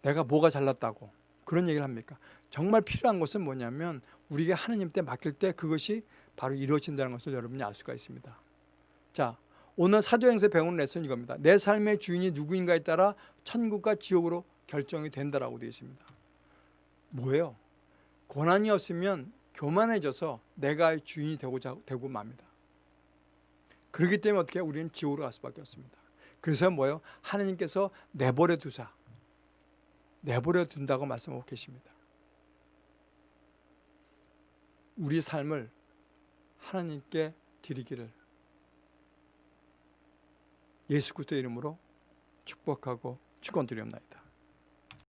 내가 뭐가 잘났다고 그런 얘기를 합니까? 정말 필요한 것은 뭐냐면 우리가 하나님 때 맡길 때 그것이 바로 이루어진다는 것을 여러분이 알 수가 있습니다. 자, 오늘 사도행서 배우는 레슨 이겁니다. 내 삶의 주인이 누구인가에 따라 천국과 지옥으로 결정이 된다라고 되어 있습니다. 뭐예요? 고난이 없으면 교만해져서 내가 주인이 되고자 되고 맙니다. 그렇기 때문에 어떻게 우리는 지옥으로 갈 수밖에 없습니다. 그래서 뭐예요? 하나님께서 내버려 두사 내버려 둔다고 말씀하고 계십니다. 우리 삶을 하나님께 드리기를 예수 그리스도 이름으로 축복하고 축원드리옵나이다.